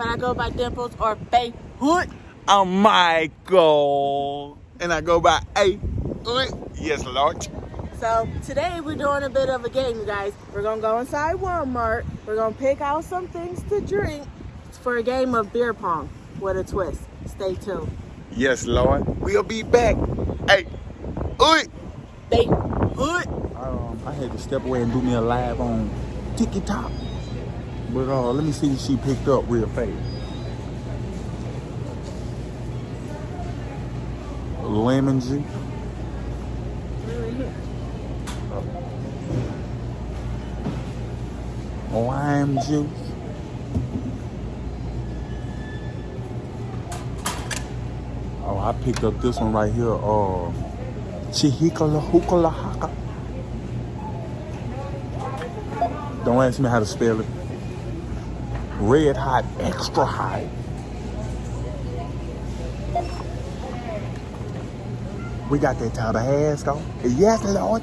Suzanne, but I go by Dimples or Faye Hood. I'm Michael, and I go by A. Yes, Lord. So today we're doing a bit of a game, you guys. We're gonna go inside Walmart. We're gonna pick out some things to drink for a game of beer pong with a twist. Stay tuned. Yes, Lord. We'll be back. Hey, Oi. Faye Hood. Um, I had to step away and do me a live on TikTok. But uh, let me see if she picked up real fast. Lemon juice. Lime juice. Oh, I picked up this one right here. Uh, Chihikala Hukala Haka. Don't ask me how to spell it. Red hot, extra hot. We got that Tabasco. Yes, Lord.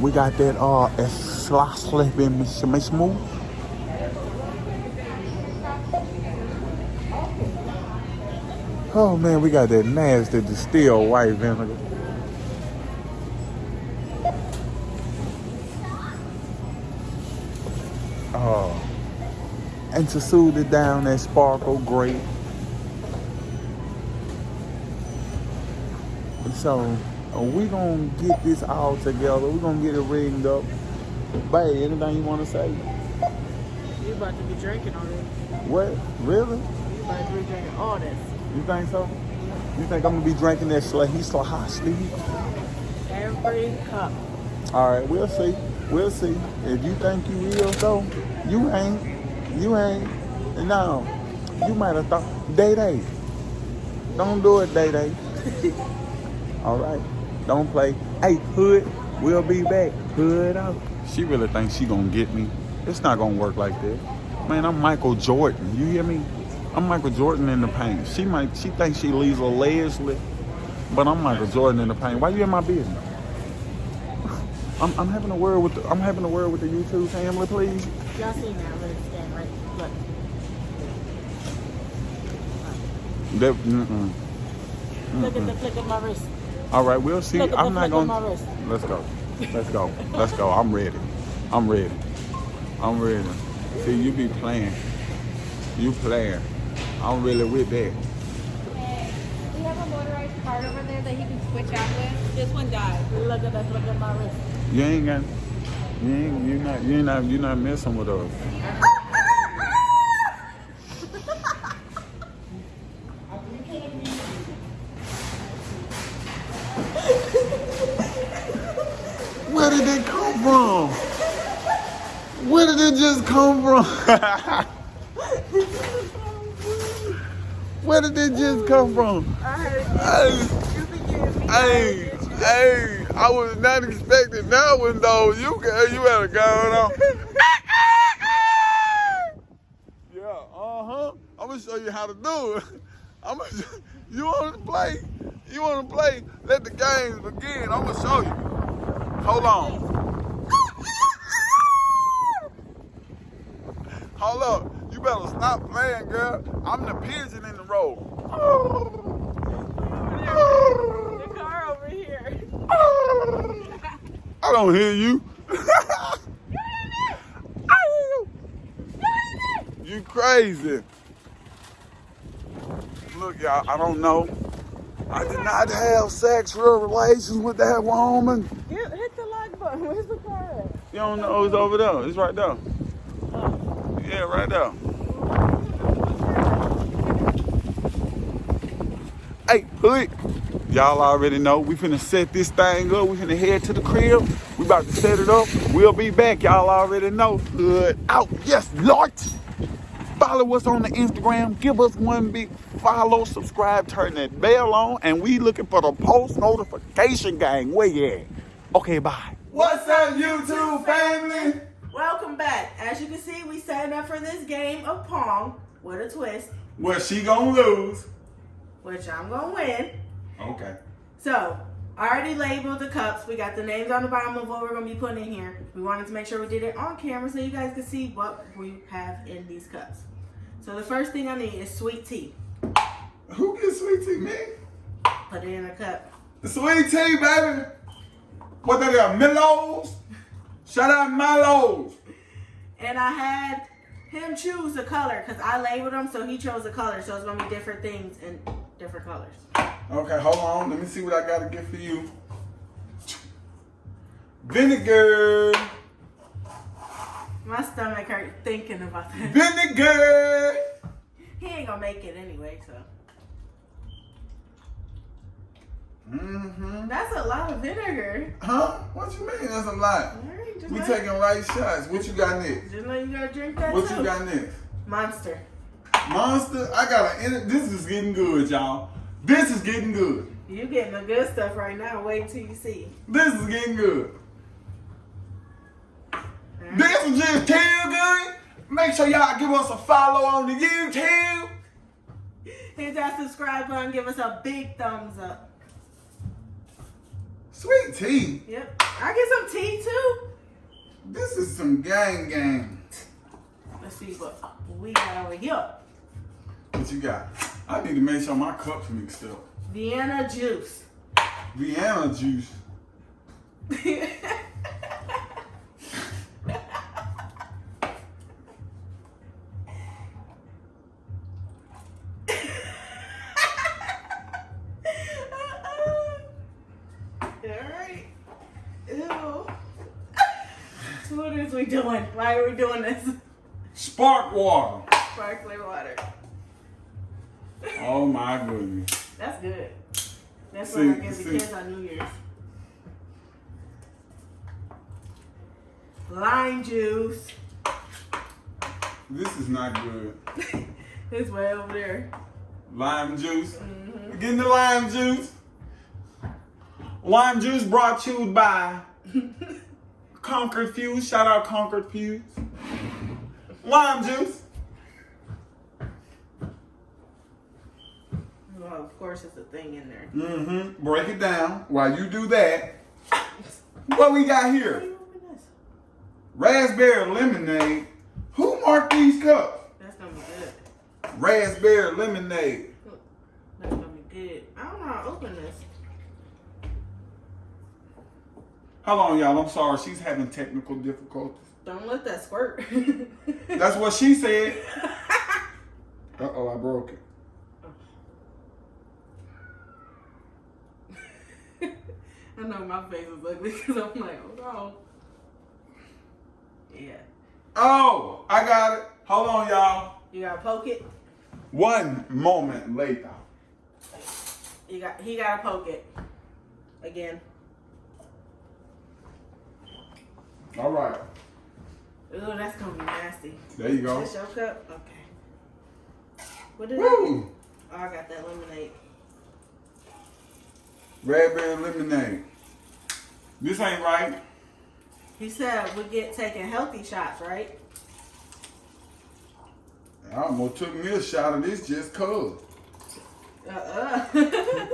We got that uh Eslasle smooth. Oh man, we got that nasty distilled white vinegar. And to soothe it down, that sparkle great. So uh, we gonna get this all together. We're gonna get it rigged up. Babe, anything you wanna say? You about to be drinking already. What? Really? You about to be drinking all this. You think so? You think I'm gonna be drinking that Slahi Slahasti? Every cup. All right, we'll see. We'll see. If you think you will, though, you ain't. You ain't. No, you might have thought Day Day. Don't do it, Day Day. All right, don't play. Hey, Hood, we'll be back. Hood out. She really thinks she gonna get me. It's not gonna work like that. Man, I'm Michael Jordan. You hear me? I'm Michael Jordan in the paint. She might. She thinks she Lisa Leslie, but I'm Michael Jordan in the paint. Why you in my business? I'm, I'm having a word with the, I'm having a word with the YouTube family, please. Y'all seen that little scan, right? Look. That, mm-mm. Look at the flick of my wrist. All right, we'll see. Look at I'm the not flick gonna. my wrist. Let's go. Let's go. Let's go. I'm ready. I'm ready. I'm ready. See, you be playing. You playing. I'm really with that. We have a motorized cart over there that he can switch out with. This one died. Look at the flick of my wrist. You ain't got. You ain't. You not. You not. You not messing with us. Where did it come from? Where did it just come from? Where did it just come from? Hey, hey, I was not expecting that one though. You you had a going on. Yeah, uh-huh. I'm gonna show you how to do it. I'm gonna, you wanna play? You wanna play? Let the games begin. I'm gonna show you. Hold on. Hold up. You better stop playing, girl. I'm the pigeon in the road. The car over here. I don't hear you. you crazy. Look, y'all, I don't know. I did not have sexual relations with that woman. Hit, hit the like button. Where's the car at? You don't know it's over there. It's right there. Yeah, right there. Hey, hood. Y'all already know we finna set this thing up. We finna head to the crib. We about to set it up. We'll be back. Y'all already know. Hood out. Yes, Lord. Follow us on the Instagram. Give us one big follow, subscribe, turn that bell on, and we looking for the post notification gang. Where you at? Okay, bye. What's up, YouTube family? Welcome back. As you can see, we signed up for this game of Pong with a twist, Well, she gonna lose. which I'm gonna win. Okay. So I already labeled the cups. We got the names on the bottom of what we're gonna be putting in here. We wanted to make sure we did it on camera so you guys could see what we have in these cups. So the first thing I need is sweet tea. Who gets sweet tea, me? Put it in a cup. Sweet tea, baby. What they got? Milos? Shout out Milos. And I had him choose the color because I labeled them, so he chose the color. So it's gonna be different things in different colors. Okay, hold on. Let me see what I got to get for you. Vinegar. My stomach hurt thinking about that. Vinegar. He ain't gonna make it anyway, so Mm-hmm. that's a lot of vinegar. Huh? What you mean? That's a lot. All right, just We taking right shots. What you got next? Just know you gotta drink that What too. you got next? Monster. Monster. I got an. This is getting good, y'all. This is getting good. You getting the good stuff right now. Wait till you see. This is getting good. Right. This is just too good. Make sure y'all give us a follow on the YouTube. Hit that subscribe button. Give us a big thumbs up. Sweet tea. Yep. I get some tea too. This is some gang gang. Let's see what we got over here. What you got? I need to make sure my cups mixed up. Vienna juice. Vienna juice. we doing this? Spark water. Sparkling water. Oh my goodness. That's good. That's See- what I give the kids on New Year's. Lime juice. This is not good. it's way over there. Lime juice. hmm Getting the lime juice. Lime juice brought to you by Concord Fuse. Shout out Concord Fuse. Lime juice. Well, of course, it's a thing in there. Mm-hmm. Break it down. While you do that, what we got here? do you open this? Raspberry lemonade. Who marked these cups? That's gonna be good. Raspberry lemonade. That's gonna be good. I don't know how to open this. Hold on, y'all. I'm sorry. She's having technical difficulties. Don't let that squirt. That's what she said. Uh oh, I broke it. I know my face is ugly because I'm like, oh no. Yeah. Oh, I got it. Hold on, y'all. You gotta poke it. One moment later. You got he gotta poke it. Again. All right. Ooh, that's gonna be nasty. There you go. This your cup? Okay. What did I Woo! Oh, I got that lemonade. Raspberry lemonade. This ain't right. He said we get taking healthy shots, right? I almost took me a shot of this just cuz. Uh-uh.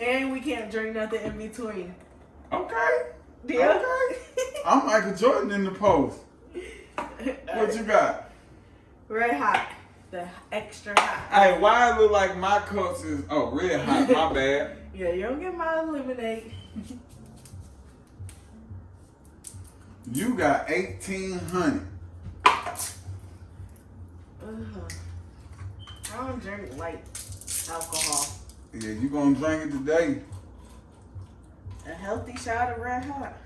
and we can't drink nothing in between. Okay. Yeah. Okay. I'm Michael Jordan in the post. What you got? Red hot. The extra hot. Hey, why it look like my cups is oh red hot? My bad. Yeah, you don't get my lemonade. You got eighteen hundred. Ugh. I don't drink light alcohol. Yeah, you gonna drink it today? A healthy shot of red hot.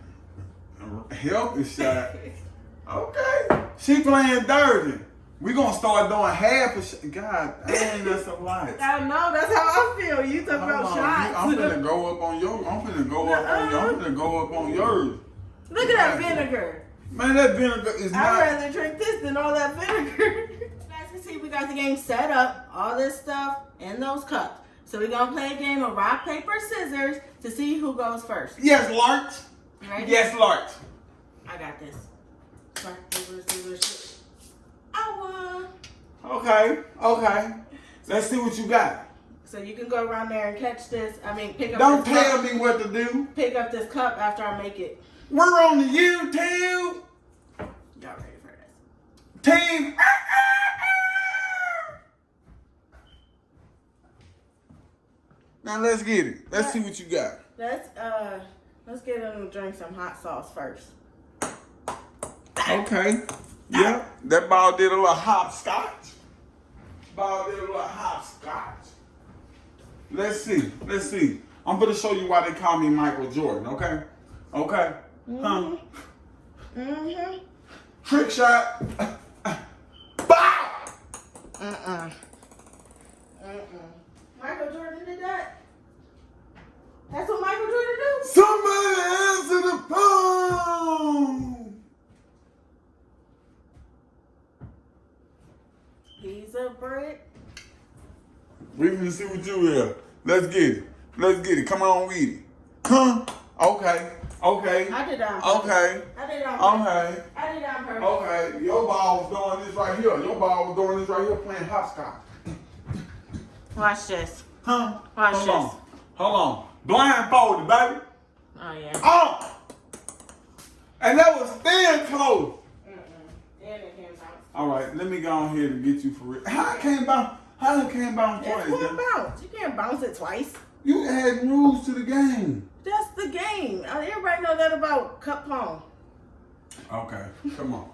Healthy shot. Okay. She playing dirty. We gonna start doing half a shot. God, dang, that's a lot. I know, that's how I feel. You talk about on, shots. I'm gonna go up on your. I'm gonna go up on your. I'm gonna go up on yours. Look at that vinegar. Man, that vinegar is I'd not. rather drink this than all that vinegar. Guys can see we got the game set up, all this stuff in those cups. So we're gonna play a game of rock, paper, scissors to see who goes first. Yes, Ready? Yes, Larch. I got this. Rock, paper, scissors. shoot. I won. Okay. Okay. Let's see what you got. So you can go around there and catch this. I mean, pick up. Don't this tell cup, me what to do. Pick up this cup after I make it. We're on the YouTube Y'all ready for this? team. Now let's get it. Let's see what you got. Let's uh, let's get him to drink some hot sauce first. Okay. Yeah. That ball did a little hopscotch. Ball did a little hopscotch. Let's see. Let's see. I'm gonna show you why they call me Michael Jordan, okay? Okay? Huh? Mm-hmm. Trick shot. Bow! Uh-uh. Uh-uh. Michael Jordan did that? That's what Michael Jordan do? Somebody answer the phone! He's a brick. We gonna see what you here. Let's get it. Let's get it. Come on with it. Huh? Okay. Okay. I did that on purpose. Okay. I did that on purpose. Okay. I did that on purpose. Okay. Your ball was doing this right here. Your ball was doing this right here playing hopscotch. Watch this. Huh? Watch Hold this. on. Hold on. Blindfolded, baby. Oh, yeah. Oh! And that was thin close. Mm-mm. And it came out. All right, let me go on here to get you for real. How I can't bounce? How I can't bounce It's twice? one bounce. You can't bounce it twice. You add rules to the game. That's the game. Uh, Everybody know that about cup pong. Okay, come on.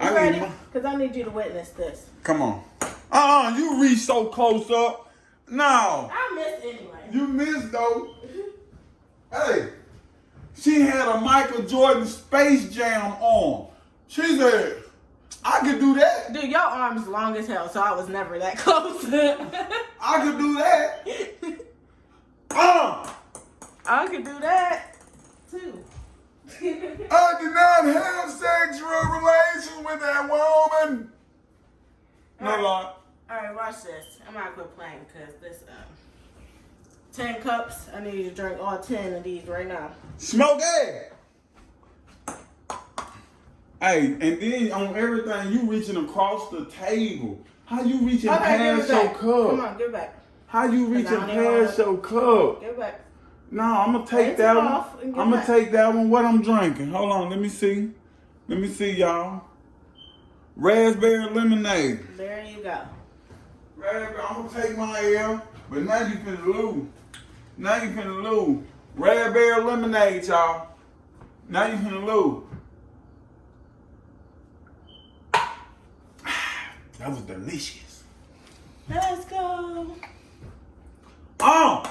You I ready? Because I need you to witness this. come on. Uh-uh, you reach so close up. No, I missed anyway. you missed though. Hey, she had a Michael Jordan Space Jam on. She said, I could do that. Dude, your arm's long as hell, so I was never that close. I could do that. Uh, I could do that too. I did not have sexual relations with that woman. No. All right, watch this. I'm not gonna play because this um, ten cups. I need you to drink all ten of these right now. Smoke it. Hey, and then on everything, you reaching across the table. How you reaching Okay, past your back. Come on, give it back. How you reaching past your cup? Give it back. No, I'm gonna take Rinse that one. off and give I'm gonna take that one. What I'm drinking? Hold on, let me see. Let me see, y'all. Raspberry lemonade. There you go. I'm gonna take my L, but now you finna lose. Now you finna lose. Red Bear lemonade, y'all. Now you finna lose. That was delicious. Let's go. Oh!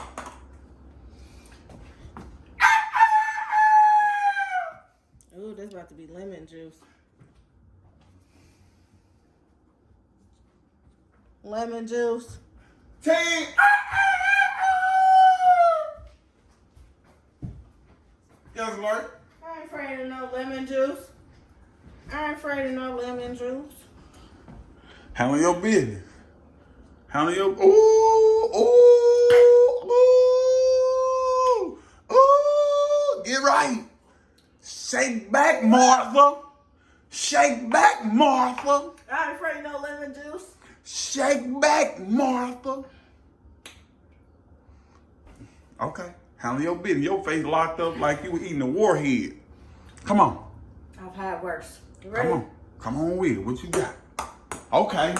Ooh, this about to be lemon juice. Lemon juice. Team! Yes, Lord. I ain't afraid of no lemon juice. I ain't afraid of no lemon juice. Handle your business. Handle your. Ooh, ooh, ooh, ooh. Get right. Shake back, Martha. Shake back, Martha. I ain't afraid of no lemon juice. Shake back, Martha. Okay. Handle your business. Your face locked up like you were eating a warhead. Come on. I've had worse. You ready? Come on. Come on with it. What you got? Okay.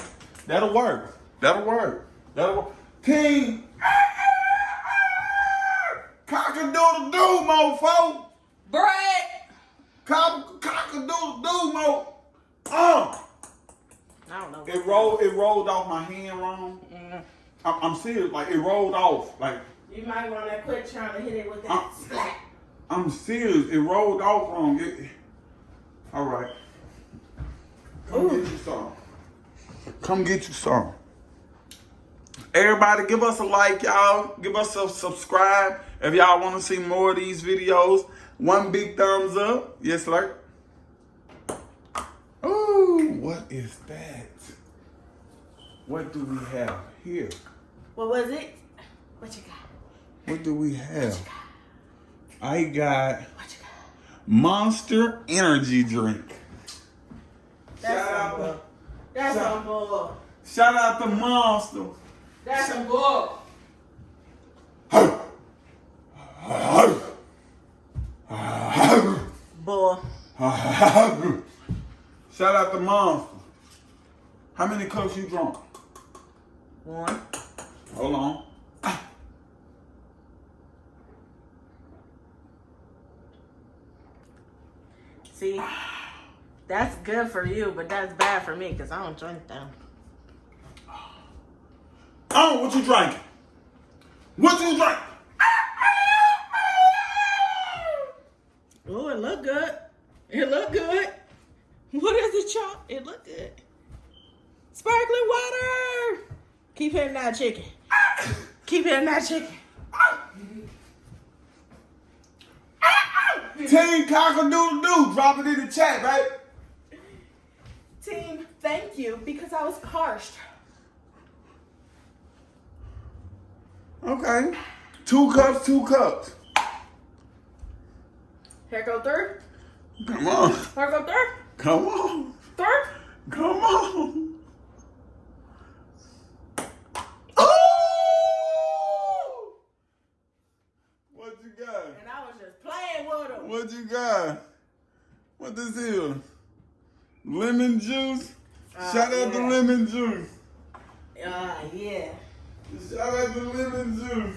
That'll work. That'll work. That'll work. King. Cock-a-doodle doo, mofo. Bread. Cock- Cock-a-doodle doo, mo. Uh. I don't know. It rolled. It rolled off my hand wrong. Mm. I'm, I'm serious. Like it rolled off. Like You might want to quit trying to hit it with that Uh. splat. I'm serious. It rolled off wrong. It, all right. Come Ooh. get you some. Come get you some. Everybody, give us a like, y'all. Give us a subscribe if y'all want to see more of these videos. One big thumbs up. Yes, sir. Ooh, what is that? What do we have here? What was it? What you got? What do we have? I got What you got? Monster Energy Drink. That's Shout out some to- bull. That's shout- some bull. Shout out to Monster. That's some bull. Bull. Shout out to Monster. How many cups you drunk? One. Hold on. See, that's good for you, but that's bad for me because I don't drink them. Oh, what you drinking? What you drink? Oh, it look good. It look good. It, y'all? It look good. Sparkling water. Keep hitting that chicken. Keep hitting that chicken. Team Cockadoodle Doo. Drop it in the chat, right? Team, thank you because I was parched. Okay. Two cups, two cups. Here go third. Come on. Here go third. Come on. Third. Come on. Oh! What you got? And I was just playing with him. What you got? What this is? Lemon juice? Uh, Shout out to lemon juice. Ah, yeah. Shout out to lemon juice.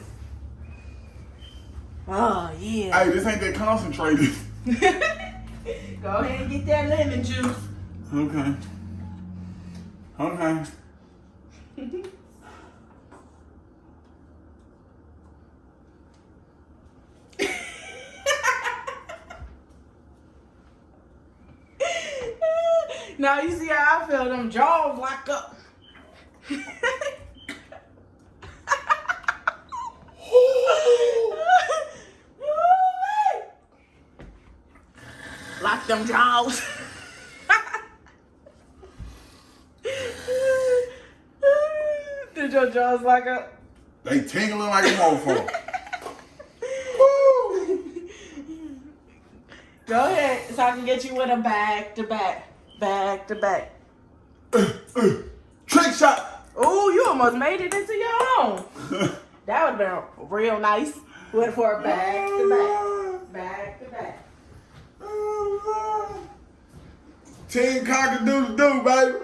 Oh, yeah. Hey, this ain't that concentrated. Go ahead and get that lemon juice. Okay. Okay. now you see how I feel them jaws lock up. Lock them jaws. Did your jaws lock up? They tingling like a mofo. Go ahead, so I can get you with a back to back, back to back. Trick shot. Oh, you almost made it into your own. That would have been real nice. Went for a back to back, back to back. Team Cockadoodle Doo, baby.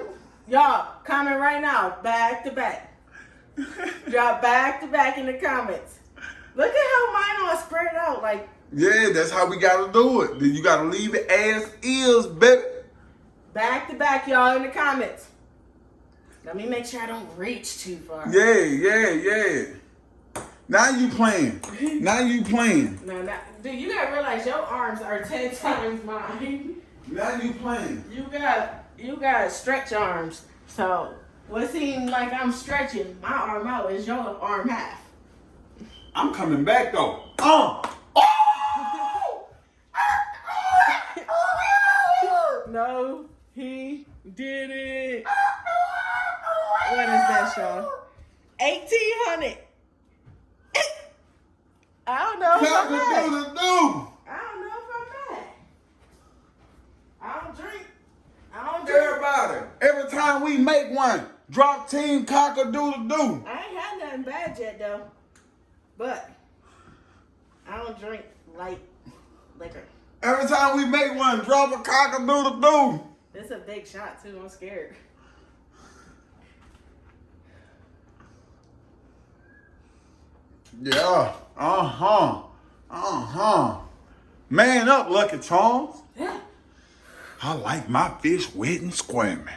Y'all, comment right now, back to back. Drop back to back in the comments. Look at how mine all spread out. Like, Yeah, that's how we gotta do it. Then you gotta leave it as is, baby. back to back, y'all, in the comments. Let me make sure I don't reach too far. Yeah, yeah, yeah. Now you playing. Now you playing. No, not, dude, you gotta realize your arms are 10 times mine. Now you playing. You got you got stretch arms. So what seems like I'm stretching my arm out is your arm half. I'm coming back though. Uh. Oh! oh! No, he did it. What is that, Sean? Eighteen hundred. I don't know if I'm mad. Cockadoodle I don't know if I'm mad. I don't drink. I don't drink. Everybody, every time we make one, drop team Cockadoodle Doo. I ain't had nothing bad yet though. But I don't drink light liquor. Every time we make one, drop a Cockadoodle Doo. It's a big shot too. I'm scared. Yeah. Uh huh. Uh huh. Man up, Lucky Charms. Yeah. I like my fish wet and squirming.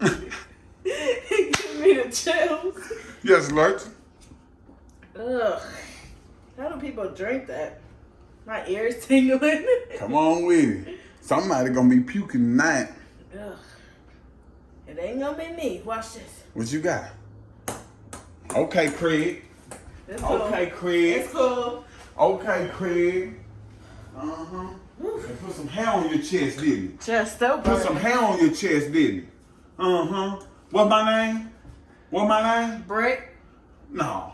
Me the chills. Yes, Lurch. Ugh. How do people drink that? My ears tingling. Come on with it. Somebody gonna be puking tonight. Ugh. It ain't gonna be me. Watch this. What you got? Okay, Craig. It's cool. Okay, Craig. It's cool. Okay, Craig. Uh huh. Put some hair on your chest, didn't you? Chest so Put some hair on your chest, didn't you? Uh huh. What's my name? What my name? Brett. No.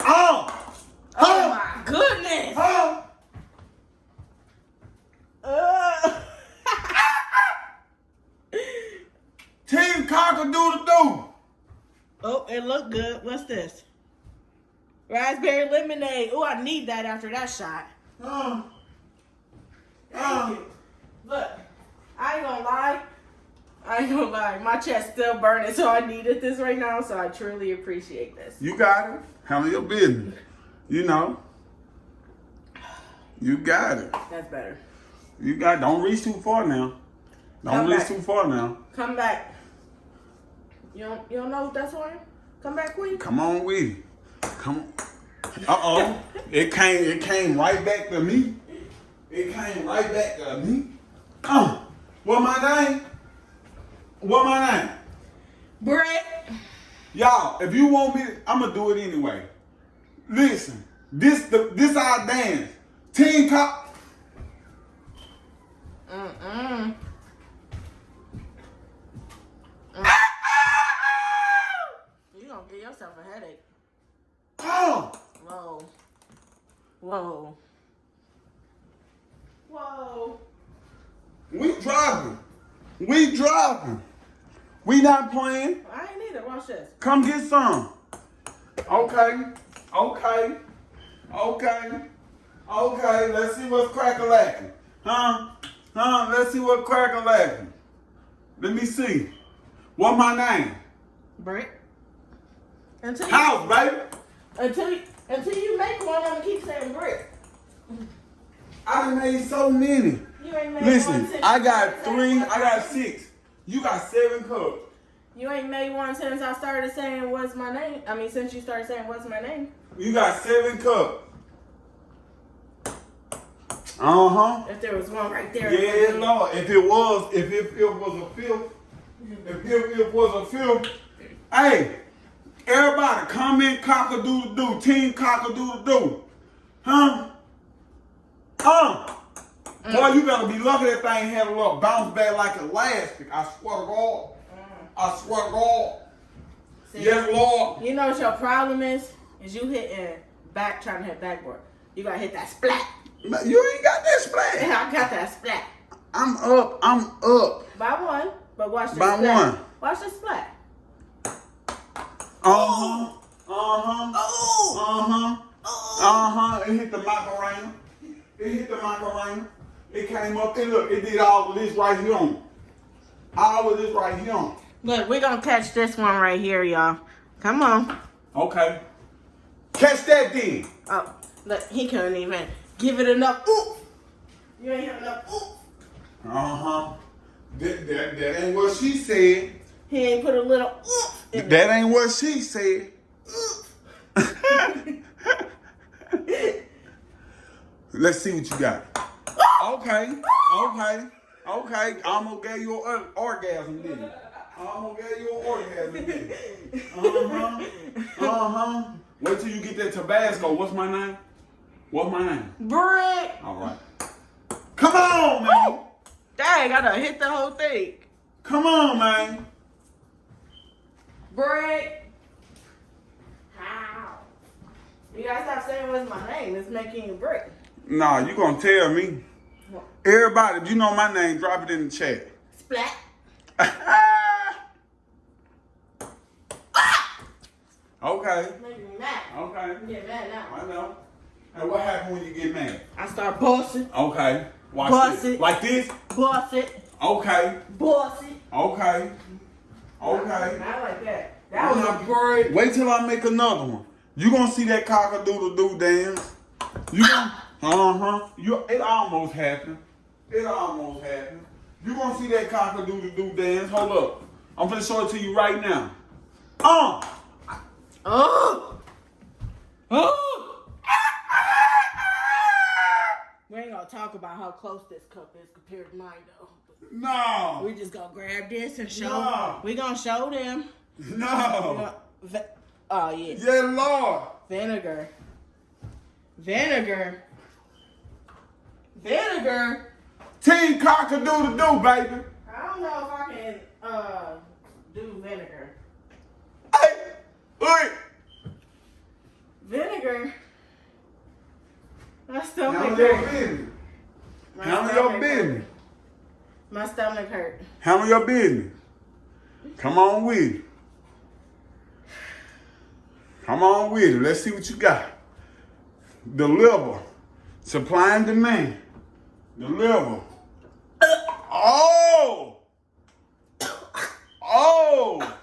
Oh! Oh my goodness. Oh! Ugh. Team Cockadoodle Doo. oh, it look good. What's this? Raspberry lemonade. Oh, I need that after that shot. Oh. Thank uh, you. Look, I ain't gonna lie. I ain't gonna lie. My chest still burning, so I needed this right now. So I truly appreciate this. you got it. Handle your business. You know. You got it. That's better. You got. Don't reach too far now. Don't Come reach back. too far now. Come back. You don't, you don't know what that's for? Come back, Queen. Come on it. Come. Uh oh. it came. It came right back to me. It came right back to me. Uh, what my name? What my name? Britt. Y'all, if you want me, I'm gonna do it anyway. Listen, this the this our dance. Team cop. Mm-mm. Ah! You gonna give yourself a headache. Oh, Whoa. Whoa. Whoa. we driving. We driving. We not playing. I ain't either. Watch this. Come get some. Okay. Okay. Okay. Okay. Let's see what's cracker lacking. Huh? Huh? Let's see what cracker lacking. Let me see. What my name? Britt. Until you, House, baby. until you, until you make one, I'm gonna keep saying Britt. I done made so many. You ain't made one Listen, I got three, I got six. You got seven cups. You ain't made one since I started saying what's my name. I mean, since you started saying what's my name. You got seven cups. Uh huh. If there was one right there. Yeah, Lord. If it was, if it, if it was a fifth, if it, it was a fifth, hey, everybody comment cock a doodle doo, team cock a doodle Huh? Boy, you better be lucky that thing had a little bounce back like elastic. I swear to God. I swear to God. See, Yes, Lord. You know what your problem is? Is you hitting back, trying to hit backboard. You gotta hit that splat. You ain't got that splash. I got that splat. I'm up. I'm up. By one, but watch the By splat. one. Watch the splat. Uh huh. Uh huh. Uh huh. Uh huh. It hit the Macarena. It hit the Macarena. It came up and look, it did all of this right here on. All of this right here on. Look, we're gonna catch this one right here, y'all. Come on. Okay. Catch that then. Oh, look, he couldn't even give it enough. Ooh. You ain't have enough. Ooh. Uh huh. That, that, that ain't what she said. He ain't put a little. Ooh. in That ain't what she said. Let's see what you got. Okay, okay, okay. I'm gonna give you an orgasm then. I'm gonna give you an orgasm then. Uh huh. Uh huh. Wait till you get that Tabasco. What's my name? What's my name? Brick. All right. Come on, man. Dang, I done hit the whole thing. Come on, man. Brick. How? You gotta stop saying what's my name. It's making you brick. Nah, you gonna tell me. Everybody, if you know my name, drop it in the chat. Splat. Ah! okay. Making me mad. Okay. I'm getting mad now. I know. And what happened when you get mad? I start bossing, Okay. Watch Bust this. it. Like this? boss it, Okay. boss it. Okay. Okay. Not like that. That was a brick. Wait till I make another one. You gonna see that cock-a-doodle-doo dance. You gonna, uh-huh. You, it almost happened. It almost happened. You gonna see that cock-a-doodle-doo dance. Hold up. I'm gonna show it to you right now. Uh. Oh. Oh. We ain't gonna talk about how close this cup is compared to mine though. No. We just gonna grab this and show. No. We gonna show them. No. Vi- Oh yeah, Yeah, Lord. vinegar, vinegar, vinegar. Team cock-a-doodle-doo, baby. I don't know if I can uh do vinegar. Hey. Wait. Vinegar. My stomach Handle your hurt. business. My Handle stomach your business. hurt. My stomach hurt. Handle your business. Come on with it. Come on with it. Let's see what you got. Deliver. Supply and demand. Deliver. Oh! Oh!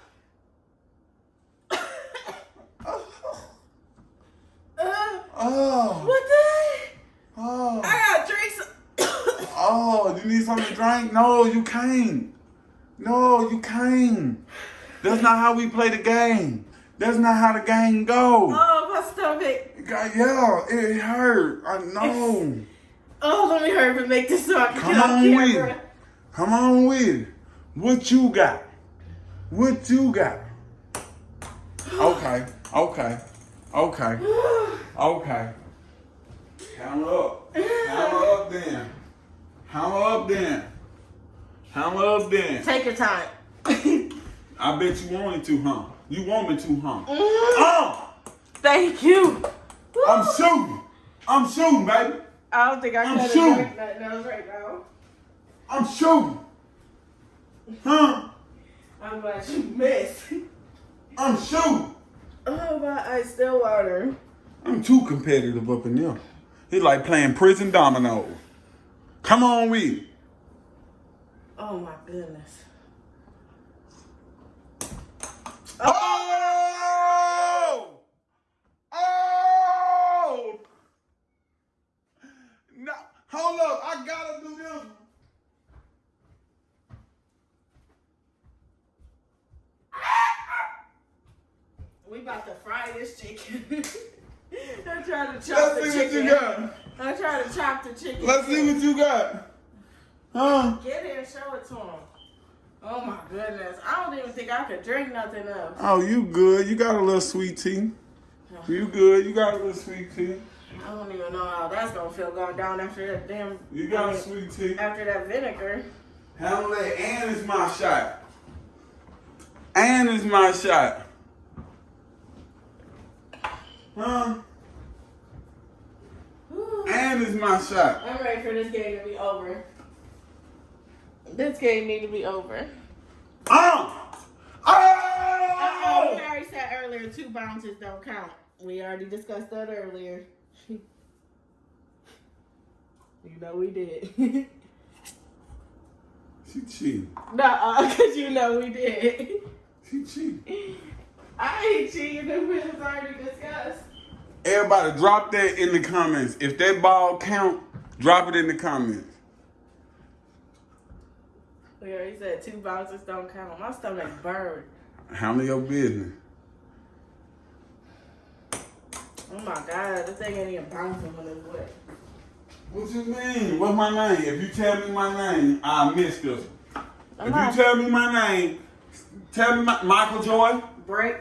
Uh, Oh! what the? Oh! I got drinks. Oh, you need something to drink? No, you can't. No, you can't. That's not how we play the game. That's not how the game goes. oh, my stomach. Yeah, it hurt. I know. Oh, let me hurry up and make this so I can Come get on on with it. Come on with it. What you got? What you got? Okay, okay, okay, okay. Hammer up. Hammer up then. Hammer up then. Hammer up then. Take your time. I bet you wanted to, huh? You want me to, huh? Mm, Oh! Thank you. I'm shooting. I'm shooting, baby. I don't think I I'm can shooting. nothing else right now. I'm shooting. Huh? I'm glad you missed. I'm shooting. Oh, my ice still water. I'm too competitive up in there. It's like playing prison dominoes. Come on with it. Oh, my goodness. Oh! Oh! No, hold up. I gotta do this. We about to fry this chicken. I'm trying to chop Let's the see what chicken. you got. I'm trying to chop the chicken. Let's see what you got. Huh? Get it and show it to him. Oh my goodness. I don't even think I could drink nothing else. Oh, you good. You got a little sweet tea. You good. You got a little sweet tea. I don't even know how that's gonna feel going down after that damn You got a sweet tea. after that vinegar. Handle that. And it's my shot. And it's my shot. Huh? And it's my shot. I'm ready for this game to be over. This game need to be over. Oh! Oh, we Oh! already said earlier two bounces don't count. We already discussed that earlier. you know we did. She cheated. Nuh-uh, because you know we did. She cheated. I ain't cheating it was already discussed. Everybody, drop that in the comments. If that ball count, drop it in the comments. We already said two bounces don't count. My stomach burned. Handle your business. Oh my god, this thing ain't even bouncing when it's wet. What you mean? What's my name? If you tell me my name, I miss this. If you tell me my name, tell me my, Michael Joy. Break,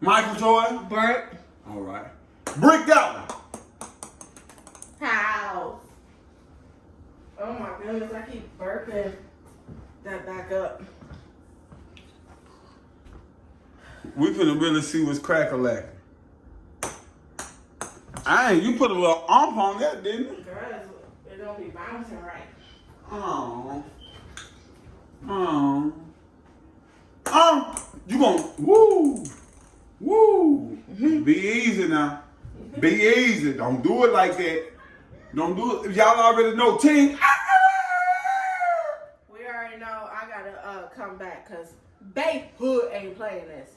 Michael Joy. burnt, All right. Brick that one. house. Oh my goodness, I keep burping that back up. We finna really see what's cracker lacking. I ain't. You put a little ump on that, didn't you? Girl, it don't be bouncing right. Oh. Oh. Oh. You gon' woo. Woo. Be easy now. Be easy. Don't do it like that. Don't do it. Y'all already know team. We already know I gotta uh, come back because Bay Hood ain't playing this.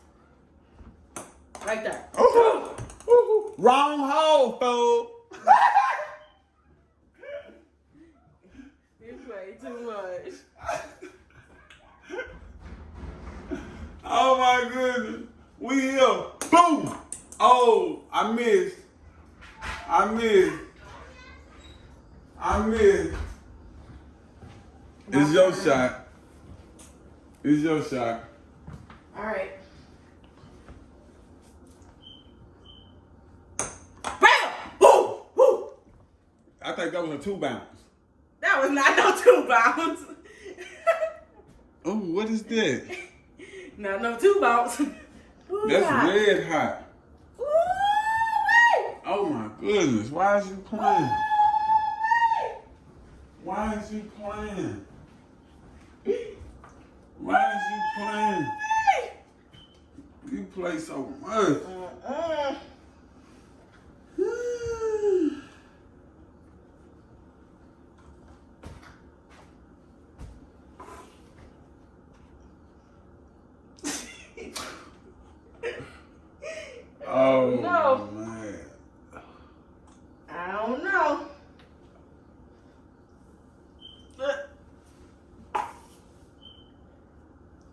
Right there. Ooh. Ooh. Wrong hole, fool. You play too much. Oh my goodness. We here. Boom. Oh, I missed. I missed. I missed. It's your shot. It's your shot. All right. Bam! Woo! Woo! I think that was a two bounce. That was not no two bounce. Oh, what is that? not no two bounce. Ooh, That's God. red hot. Ooh-wee. Oh my goodness. Why is he playing? Why is he playing? Why is he playing? You play so much No. man. I don't know.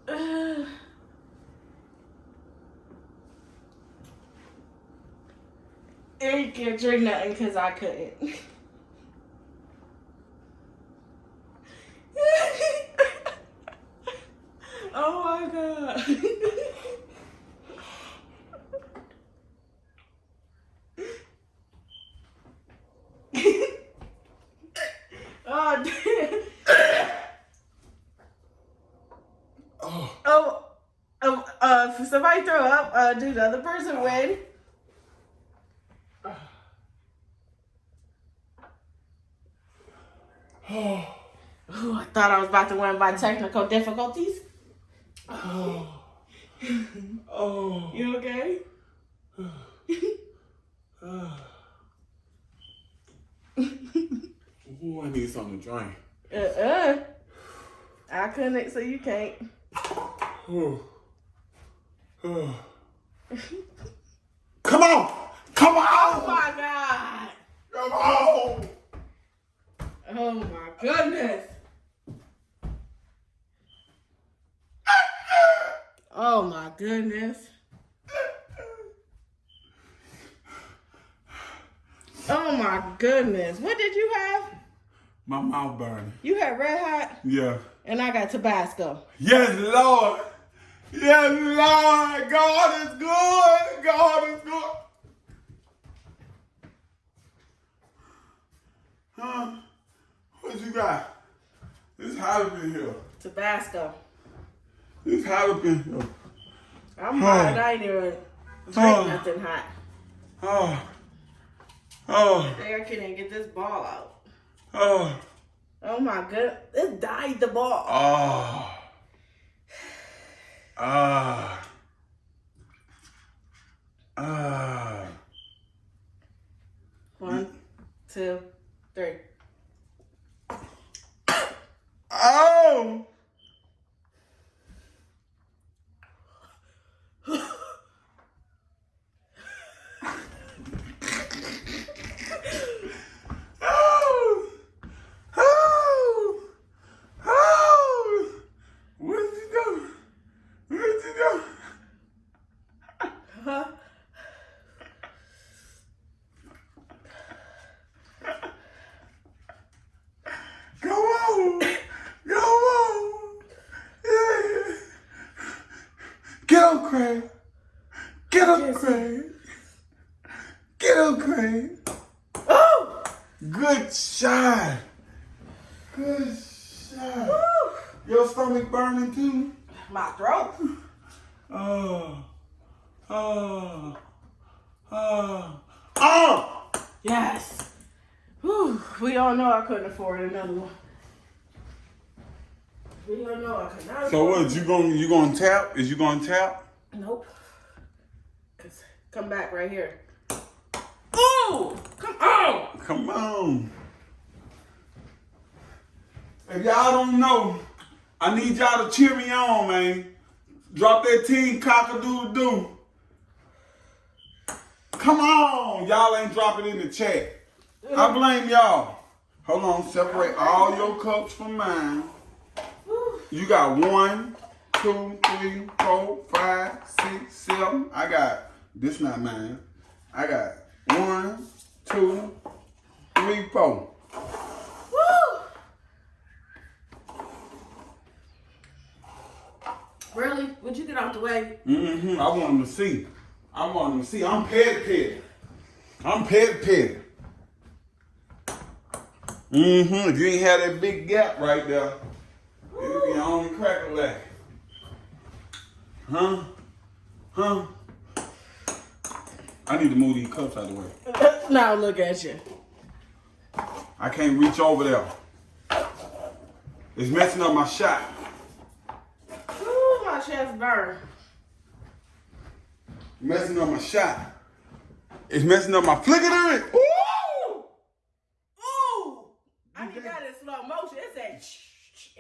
Uh. Drink nothing because I couldn't. oh my god. oh damn. Oh, Oh, oh, uh, if somebody throw up, uh, do the other person win? oh, Ooh, I thought I was about to win by technical difficulties. oh, oh. You okay? Ooh, I need something to drink. Uh-uh. I couldn't, so you can't. Come on! Come on! Oh my god! Come on! Oh my goodness! Oh my goodness. Oh my goodness. What did you have? My mouth burning. You had red hot Yeah. and I got Tabasco. Yes, Lord. Yes, Lord. God is good. God is good. Huh? What you got? It's hot up in here. Tabasco. It's hot up in here. I'm Oh. hot. I ain't even drink Oh. nothing hot. Oh. Oh. Eric can't even get this ball out. Oh. Oh my god. It died the ball. Oh. Ah. Ah. One, two, three. Oh. Oh. Oh. Where'd you go? Where'd you go? Huh? Go on. Go on. Yeah. Get up, Craig. Get up, Yes. Craig. Get up, Craig. Oh! Good shot. Good shot. Your stomach burning too? My throat. Oh. Oh. Oh. Oh! Yes. Whew. We all know I couldn't afford another one. We all know I could not So afford what, you gonna you gonna tap? Is you gonna tap? Nope. Cause come back right here. Ooh! Come on! Come on. If y'all don't know, I need y'all to cheer me on, man. Drop that team cock-a-doodle-doo. Come on. Y'all ain't dropping in the chat. I blame y'all. Hold on, separate all your cups from mine. You got one, two, three, four, five, six, seven. I got this not mine. I got one, two, three, four. Woo! Really? Would you get out the way? Mm-hmm. I want them to see. I want them to see. I'm petty petty. I'm petty petty. Mm-hmm. If you ain't had that big gap right there, it'd be on crack a lack. Huh? Huh? I need to move these cups out of the way. now look at you. I can't reach over there. It's messing up my shot. Ooh, my chest burn. Messing up my shot. It's messing up my flicker. Ooh! Ooh! I need that in slow motion. It said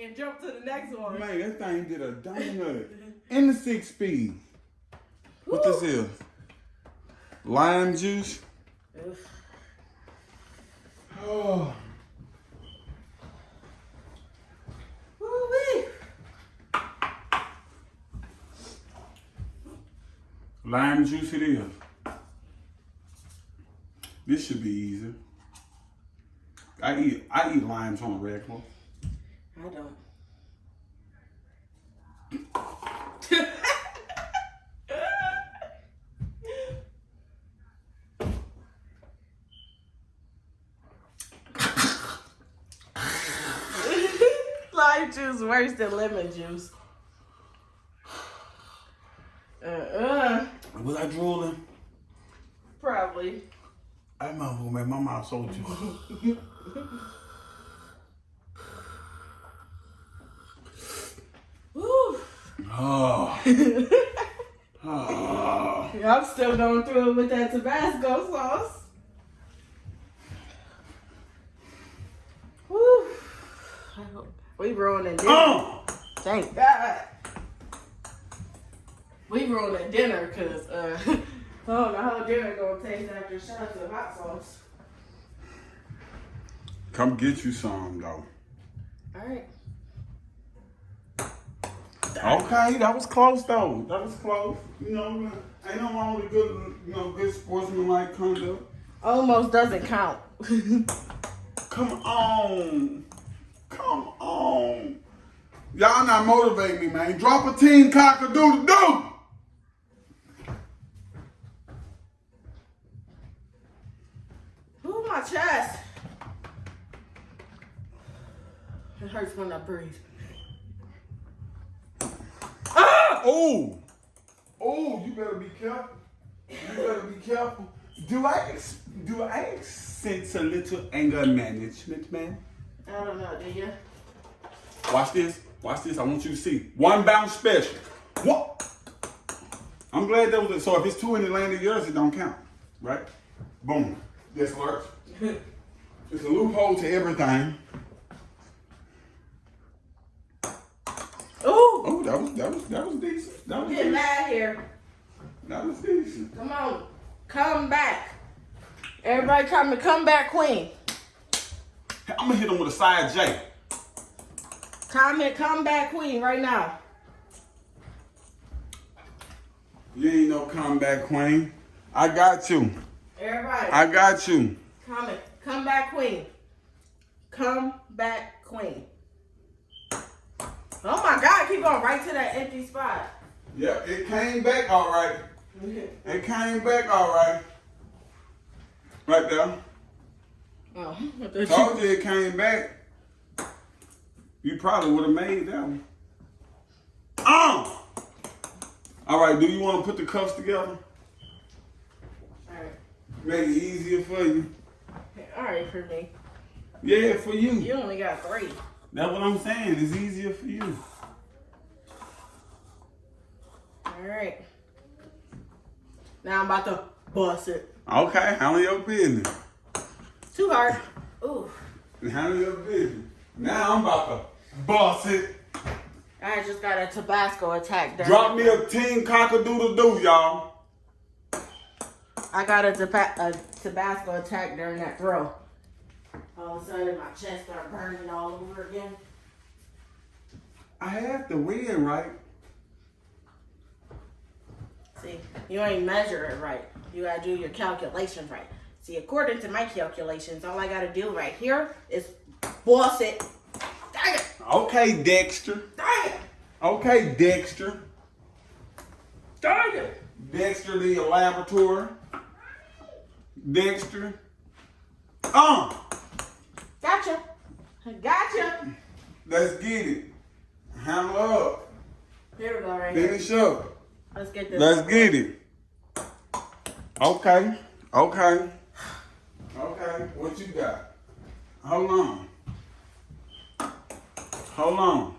and jump to the next one. Man, that thing did a donut in the six speed. What this is? Lime juice. Oof. Oh, lime juice it is. This should be easy. I eat I eat limes on a regular. I don't. Lime juice worse than lemon juice. Uh-uh. Was I drooling? Probably. I remember man, my mouth so juicy. Woo. Oh. oh. I'm still going through it with that Tabasco sauce. Woo. We ruining dinner. Oh. Thank God. We ruining dinner because uh, I don't know dinner gonna taste after shots of hot sauce. Come get you some though. All right. Okay, that was close though. That was close. You know, ain't no wrong with good, you know, good sportsmanlike conduct. Almost doesn't count. Come on, come on. Y'all not motivate me, man. Drop a team cock a doodle doo. Ooh, my chest. It hurts when I breathe. Ah! Oh, oh, you better be careful. You better be careful. Do I ex- do I sense a little anger management, man? I don't know, do you? Watch this. Watch this. I want you to see. One bounce special. What? I'm glad that was it. So if it's two in the land of yours, it don't count. Right? Boom. Yes, Lord. It's a loophole to everything. Ooh, Oh, that was that was decent. That was get decent. mad here. That was decent. Come on, come back. Everybody come to come back, queen. I'm gonna hit him with a side J. Comment, come back, queen, right now. You ain't no comeback queen. I got you. Everybody, I got you. comment, come back, queen. Come back, queen. Oh my God, keep going right to that empty spot. Yeah, it came back all right. It came back all right. Right there. Oh, Told you it came back. You probably would have made that one. Oh! All right, do you want to put the cuffs together? Alright, Make it easier for you. alright for me. Yeah, for you. You only got three. That's what I'm saying. It's easier for you. Alright. Now I'm about to bust it. Okay, handle your business. Too hard. Ooh. Handle your business. Now I'm about to boss it. I just got a Tabasco attack. during Drop me a team cock-a-doodle-doo, y'all. I got a, a Tabasco attack during that throw. All of a sudden, my chest started burning all over again. I have to win, right? See, you ain't measure it right. You gotta do your calculations right. See, according to my calculations, all I gotta do right here is boss it. Dang it! Okay, Dexter. Dang it! Okay, Dexter. Dang it! Dexter the laboratory. Dexter. Uh, Gotcha! Gotcha! let's get it. Handle up. Here we go, right here. Finish up. Let's get this. Let's get it. Okay. Okay. Okay. What you got? Hold on. Hold on.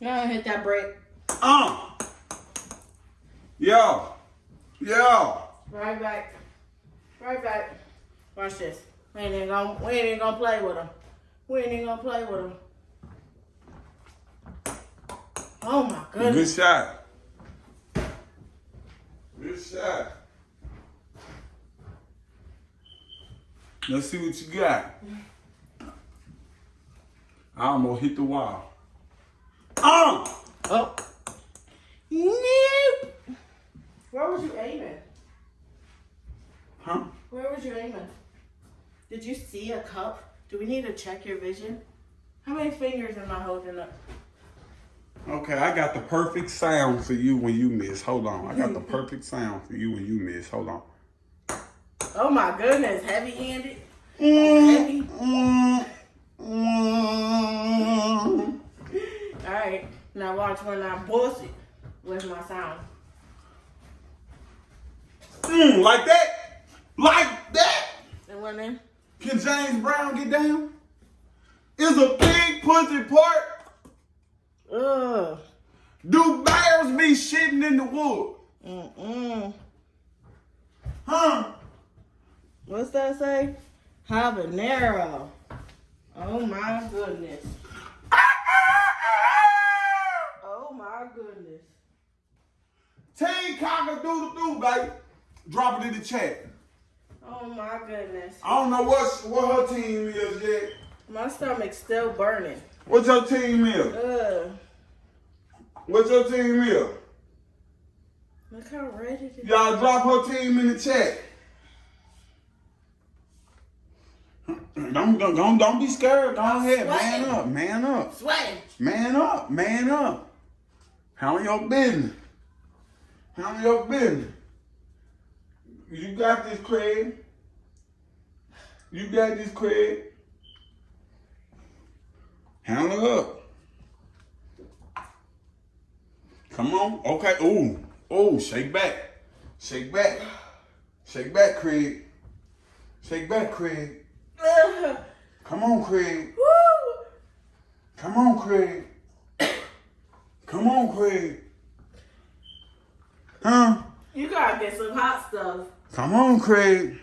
Yeah, hit that break. Uh. Yo. Yeah. Right back. Right back. Watch this. We ain't even gonna, we ain't even gonna play with him. We ain't even gonna play with him. Oh my goodness. Good goodness. shot. Good shot. Let's see what you got. I almost hit the wall. Oh! Oh. Nope. Where was you aiming? Huh? Where was you aiming? Did you see a cup? Do we need to check your vision? How many fingers am I holding up? Okay, I got the perfect sound for you when you miss. Hold on. I got the perfect sound for you when you miss. Hold on. Oh my goodness, heavy handed. Heavy. Mm, mm. Alright, now watch when I bust it. Where's my sound? Mm, like that? Like that? It went in? Can James Brown get down? Is a big pussy part? Ugh. Do bears be shitting in the wood? Mm-mm. Huh? What's that say? Habanero. Oh my goodness. Oh my goodness. Team cocker doodle doo, baby. Drop it in the chat. Oh my goodness. I don't know what what her team is yet. My stomach's still burning. What's your team is? Ugh. What's your team is? Look how red it is. Y'all drop her team in the chat. Don't, don't, don't, don't be scared. Go ahead. Man up. Man up. Sweating. Man up. Man up. Handle your business. Handle your business. You got this, Craig. You got this, Craig. Handle up. Come on. Okay. Ooh. Ooh. Shake back. Shake back. Shake back, Craig. Shake back, Craig. Come on, Craig. Woo! Come on, Craig. Come on, Craig. Huh? You gotta get some hot stuff. Come on, Craig.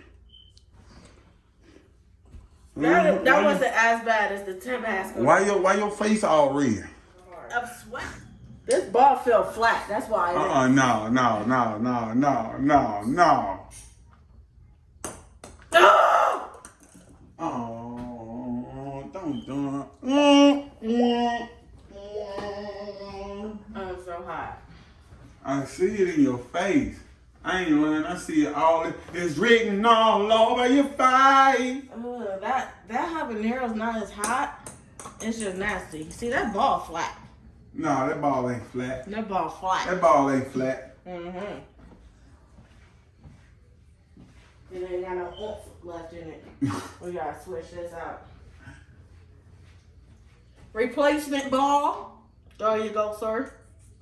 That, that wasn't as bad as the Tabasco. why your why your face all red? I'm sweating. This ball fell flat. That's why. Uh uh no no no no no no no. Oh! Oh, don't do it. I'm so hot. I see it in your face. I ain't lying. I see it all. It's written all over your face. Ugh, that that habanero's not as hot. It's just nasty. See that ball flat. No, that ball ain't flat. That ball flat. That ball ain't flat. Mm-hmm. It ain't got no oomph left in it. We gotta switch this out. Replacement ball. There you go, sir.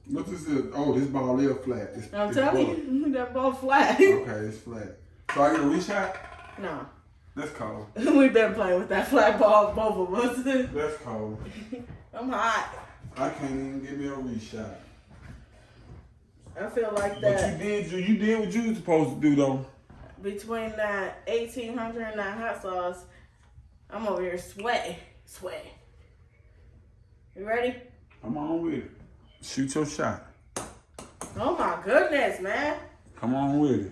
What this is? Oh, this ball is flat. It's, I'm it's telling you, that ball flat. Okay, it's flat. So I get a reshot? no. That's cold. We've been playing with that flat ball, both of us. That's cold. I'm hot. I can't even give me a reshot. I feel like that. But you did you you did what you was supposed to do though. between that 1800 and that hot sauce, I'm over here sweating, sweating. You ready? Come on with it. Shoot your shot. Oh my goodness, man. Come on with it.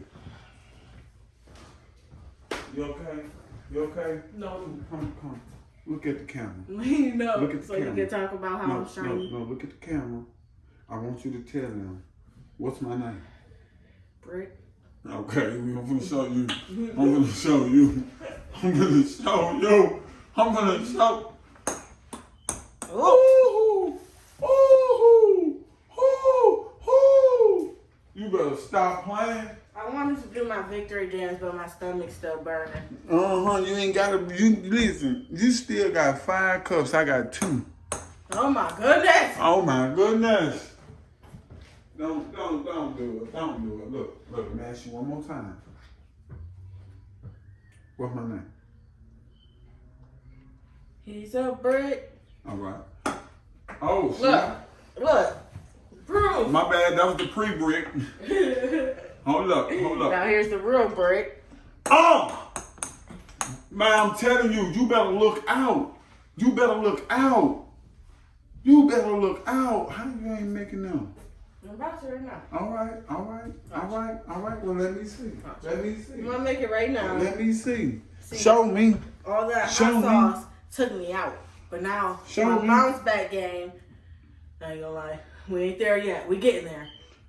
You okay? You okay? No, Come, come. Look at the camera. no. Look at the so you can talk about how No, I'm no, shiny. no, look at the camera. I want you to tell them what's my name. Brick. Okay, I'm gonna show you. I'm gonna show you. I'm gonna show you. I'm gonna show. Ooh, ooh, ooh, ooh. You better stop playing. I wanted to do my victory dance, but my stomach's still burning. Uh huh. You ain't gotta. You listen. You still got five cups. I got two. Oh my goodness. Oh my goodness. Don't don't don't do it. Don't do it. Look look. I'm ask you one more time. What's my name? He's a brick. All right. Oh, Look, look. Proof. My bad. That was the pre-brick. hold up, hold up. Now here's the real brick. Oh! Man, I'm telling you, you better look out. You better look out. You better look out. How you ain't making them? I'm about to right now. All right, all right, all right, all right. Well, let me see. Let me see. I'm gonna make it right now. Let me see. See. Show me. All that Show hot me. took me out. But now, Show my me. bounce back game, I ain't gonna lie, we ain't there yet. We getting there.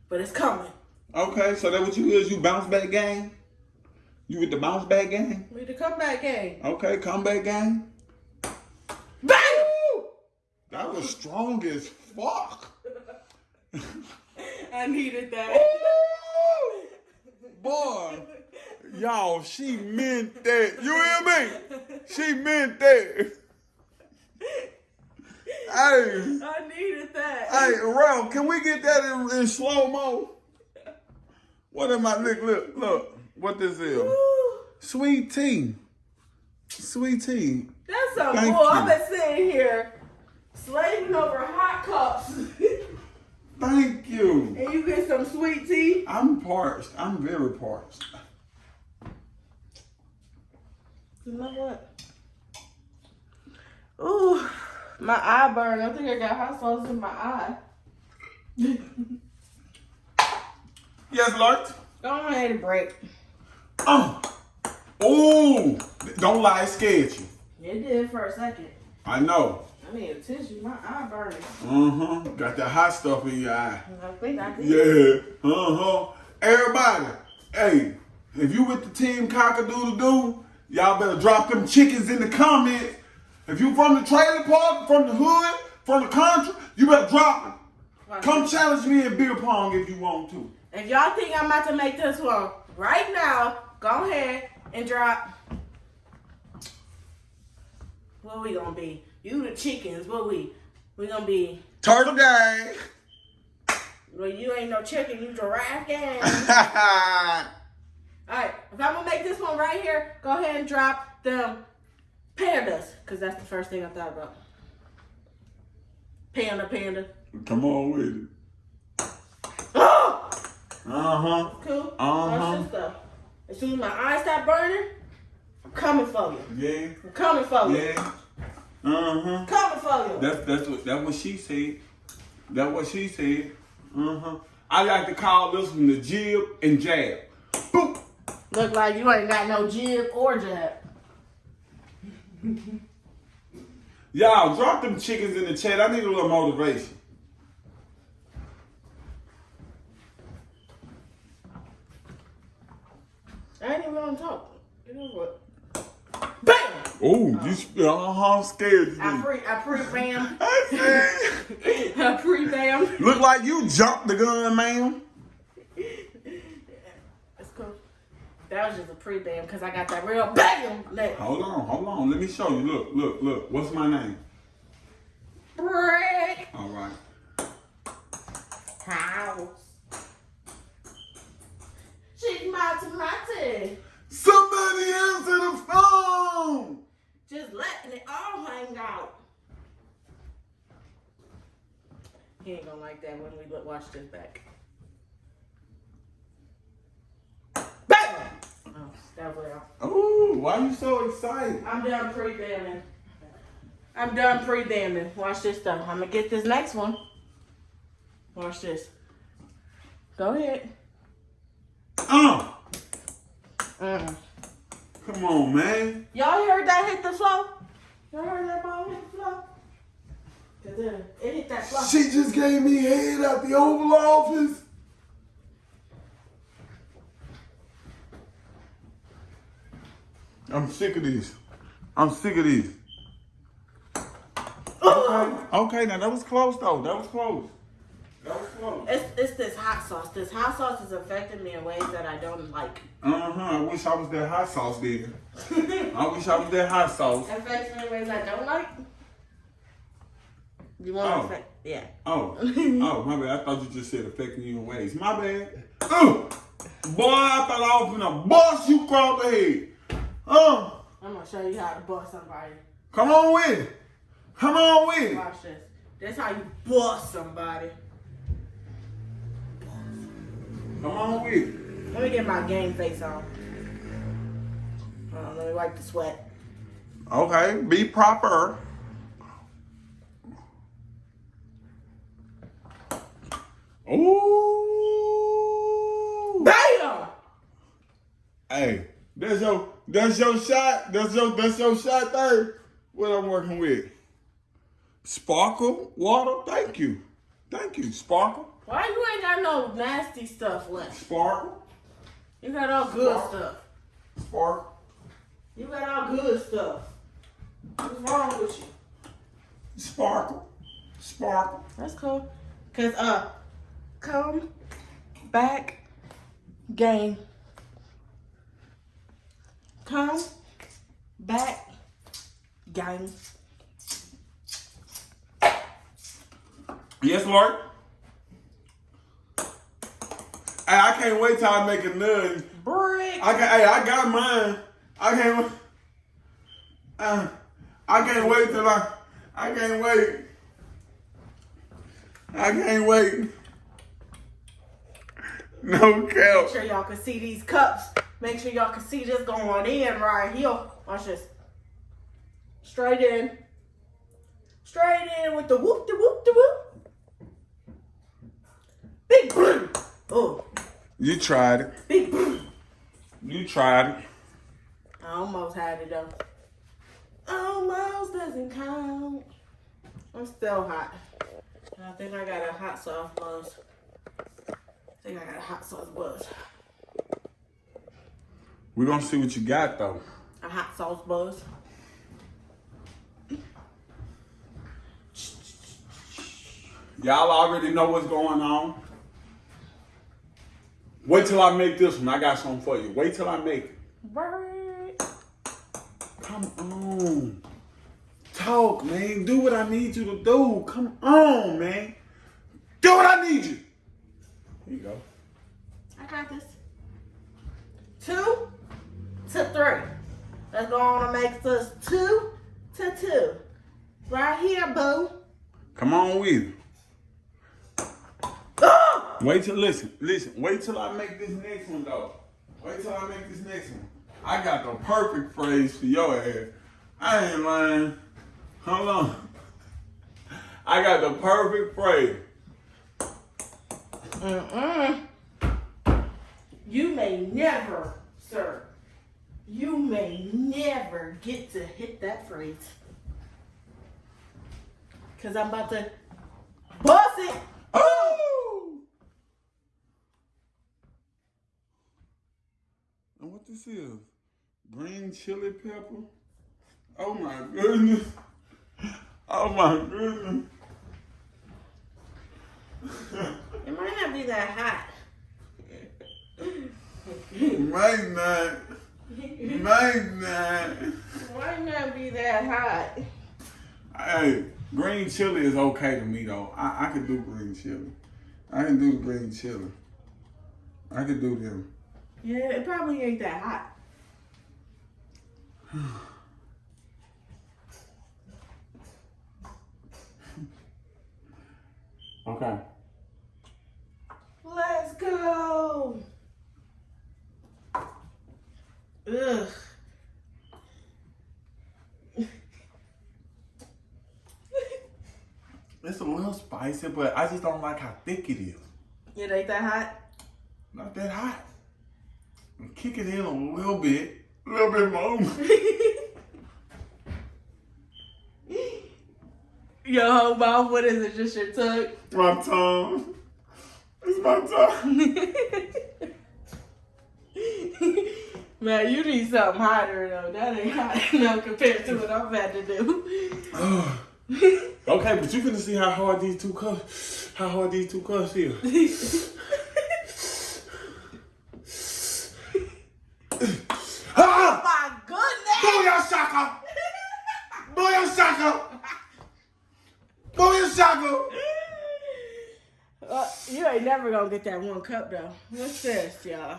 But it's coming. Okay, so that what you hear is? You bounce back game? You with the bounce back game? We the comeback game. Okay, comeback game. Bang! That was strong as fuck. I needed that. Boy, y'all, she meant that. You hear me? She meant that. Hey, I needed that. hey, Ralph, can we get that in, in slow mo? What am I look look look? What this is? Woo. Sweet tea. Sweet tea. That's Thank bull. I've been sitting here slaving over hot cups. Thank you. and you get some sweet tea. I'm parched. I'm very parched. You know what? Ooh, my eye burned. I think I got hot sauce in my eye. Yes, Lord. Go ahead and break. Oh. Oh. Don't lie, it scared you. It did for a second. I know. I need a tissue. My eye burning. Uh-huh. Got that hot stuff in your eye. I think I did. Yeah. Uh-huh. Everybody, hey, if you with the team cockadoodle-doo, y'all better drop them chickens in the comments. If you from the trailer park, from the hood, from the country, you better drop it. Come challenge me in beer pong if you want to. If y'all think I'm about to make this one right now, go ahead and drop. What we gonna be? You the chickens. What we? We gonna be? Turtle gang. Well, you ain't no chicken. You giraffe gang. All All right. If I'm gonna make this one right here, go ahead and drop them pandas, cause that's the first thing I thought about. Panda, panda. Come on with it. Oh, Uh-huh. cool. Uh-huh. Watch this stuff. As soon as my eyes stop burning, I'm coming for you. Yeah. I'm coming for you. Yeah. Uh-huh. Coming for you. That's that's what that's what she said. That's what she said. Uh-huh. I like to call this one the jib and jab. Boop. Look like you ain't got no jib or jab. Y'all drop them chickens in the chat. I need a little motivation. I ain't even gonna talk. You know what? Bam! Oh, you sp- uh-huh scared you. I pre I pre bam. I pre bam. Look like you jumped the gun, ma'am. That's cool. That was just a pre bam because I got that real bam. Let Hold on, hold on. Let me show you. Look, look, look. What's my name? break All right. house. Chick mate mate. Somebody answer the phone. Just letting it all hang out. He ain't gonna like that when we watch this back. Bam! Oh, that way off. Oh, why you so excited? I'm done pre-bamming. I'm done pre-bamming. Watch this though. I'm gonna get this next one. Watch this. Go ahead. Uh, Mm. come on, man. Y'all heard that hit the floor? Y'all heard that ball hit the floor? It, it hit that floor. She just gave me head at the Oval Office. I'm sick of this. I'm sick of this. Okay, okay, now that was close though. That was close. That was close. It's, it's this hot sauce. This hot sauce is affecting me in ways that I don't like. Uh huh. I wish I was that hot sauce then. I wish I was that hot sauce. It affects me in ways I don't like. You want Oh. to affect? Yeah. Oh, oh, my bad. I thought you just said affecting you in ways. My bad. Oh, boy, I thought I was gonna bust you across the head. Oh, I'm gonna show you how to bust somebody. come on with it. Come on with it. Watch this. That's how you bust somebody. Come on with it. Let me get my game face on. Uh, let me wipe the sweat. Okay, be proper. Ooh. Bam! Hey, that's your that's your shot. That's your that's your shot there. What I'm working with. Sparkle water. Thank you. Thank you. Sparkle. Why you ain't got no nasty stuff left? Sparkle. You got all good stuff. Sparkle. You got all good stuff. What's wrong with you? Sparkle. Sparkle. That's cool. Cause uh, come back game. Come back game. Yes, Lord. Hey, I can't wait till I make a nut. Brick. I got, hey, I got mine. I can't. Uh, I can't wait till I. I can't wait. I can't wait. No Make cap. sure y'all can see these cups. Make sure y'all can see this going in right here. Watch this. Straight in. Straight in with the whoop, the whoop, the whoop. Big boom. Oh, You tried it. big boom. You tried it. I almost had it though. Almost doesn't count. I'm still hot. And I think I got a hot sauce buzz. I think I got a hot sauce buzz. We're gonna see what you got though. A hot sauce buzz. Y'all already know what's going on. Wait till I make this one. I got something for you. Wait till I make it. Word. Come on. Talk, man. Do what I need you to do. Come on, man. Do what I need you. Here you go. I got this. Two to three. That's gonna make us two to two. Right here, boo. Come on with it. Ah! Wait till listen, listen. Wait till I make this next one though. Wait till I make this next one. I got the perfect phrase for your ass. I ain't lying. Hold on. I got the perfect phrase. Mm-mm. You may never, sir. You may never get to hit that phrase. Cause I'm about to bust it. Oh! And what this is? Green chili pepper? Oh my goodness. Oh my goodness. It might not be that hot. it Might not. Might not. Might not be that hot. Hey, green chili is okay to me though. I, I can do green chili. I can do the green chili. I can do them. Yeah, it probably ain't that hot. Okay. Let's go. Ugh. It's a little spicy, but I just don't like how thick it is. It ain't that hot. Not that hot. Kick it in a little bit. A little bit more. Your whole mouth, what is it? Just your tongue? my tongue. It's my tongue. Man, you need something hotter though. That ain't hot enough compared to what I'm about to do. okay, but you finna see how hard these two cups, how hard these two cups is. ah! My goodness! Booyah shaka! Booyah shaka! Booyah shaka! Uh, you ain't never gonna get that one cup though. What's this, y'all?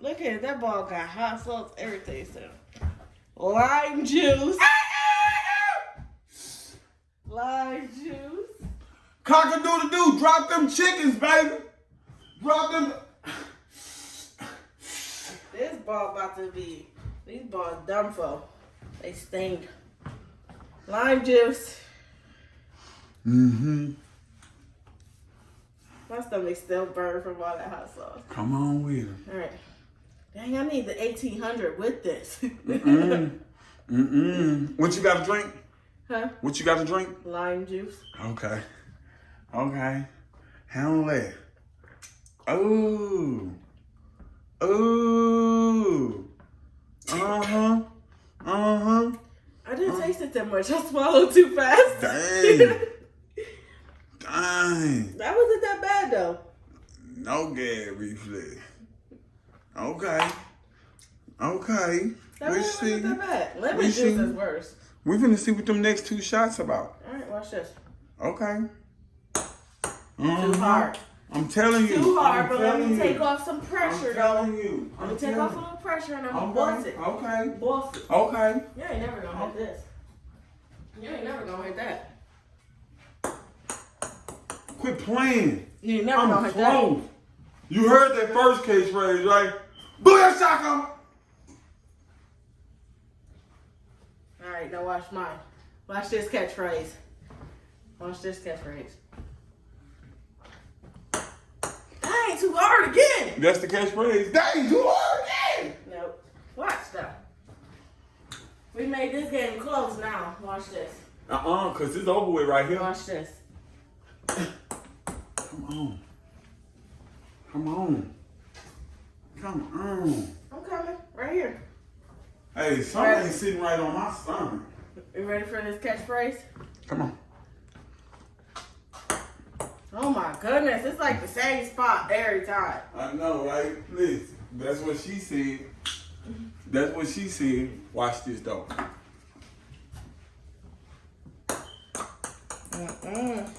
Look at it, that ball got hot sauce, everything. So, lime juice, lime juice. Cock a doodle doo, drop them chickens, baby. Drop them. This ball about to be. These balls dumb for. They stink. Lime juice. Mm-hmm. My stomach still burned from all that hot sauce. Come on with it. All right. Dang, I need the 1800 with this. Mm-mm. Mm-mm. What you got to drink? huh? What you got to drink? Lime juice. Okay. Okay. Handle that. Ooh. Ooh. Uh-huh. Uh-huh. I didn't taste it that much. I swallowed too fast. Dang. Dang. that wasn't that bad though. No gag reflex. Okay. Okay. That we see. that bad. Lemon We juice see. is worse. We finna see what them next two shots about. All right, watch this. Okay. Too Mhm. hard. I'm telling you. Too hard, I'm but let me you. take off some pressure, I'm though. telling you. Let I'm me take off a little pressure and I'm gonna boss it. Okay. Boss it. Okay. You ain't never gonna hit this. You ain't never gonna hit that. Quit playing. You ain't never gonna hit that. You heard that first case phrase, right? Booyah shaka! All right, now watch mine. Watch this catchphrase. Watch this catchphrase. That ain't too hard again. That's the catchphrase. That ain't too hard again! Nope. Watch that. We made this game close now. Watch this. Uh-uh, cause it's over with right here. Watch this. Come on. Come on. Come on. I'm coming. Right here. Hey, something's sitting right on my stomach. You ready for this catchphrase? Come on. Oh my goodness, it's like the same spot every time. I know, right? Listen, that's what she said. That's what she said. Watch this though. Mm-mm.